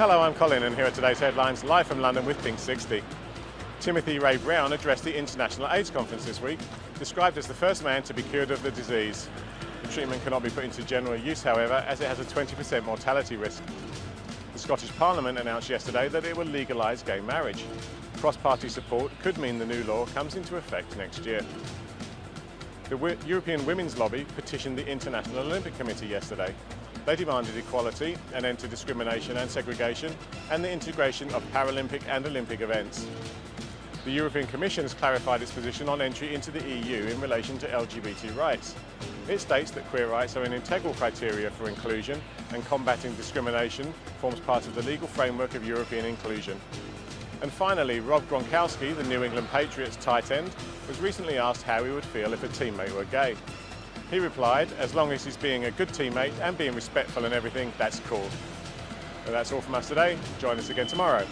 Hello, I'm Colin and here are today's headlines live from London with Pink 60. Timothy Ray Brown addressed the International AIDS Conference this week, described as the first man to be cured of the disease. The treatment cannot be put into general use, however, as it has a 20% mortality risk. The Scottish Parliament announced yesterday that it will legalise gay marriage. Cross-party support could mean the new law comes into effect next year. The European Women's Lobby petitioned the International Olympic Committee yesterday. They demanded equality, an end to discrimination and segregation, and the integration of Paralympic and Olympic events. The European Commission has clarified its position on entry into the EU in relation to LGBT rights. It states that queer rights are an integral criteria for inclusion and combating discrimination forms part of the legal framework of European inclusion. And finally, Rob Gronkowski, the New England Patriots tight end, was recently asked how he would feel if a teammate were gay. He replied, as long as he's being a good teammate and being respectful and everything, that's cool. So that's all from us today. Join us again tomorrow.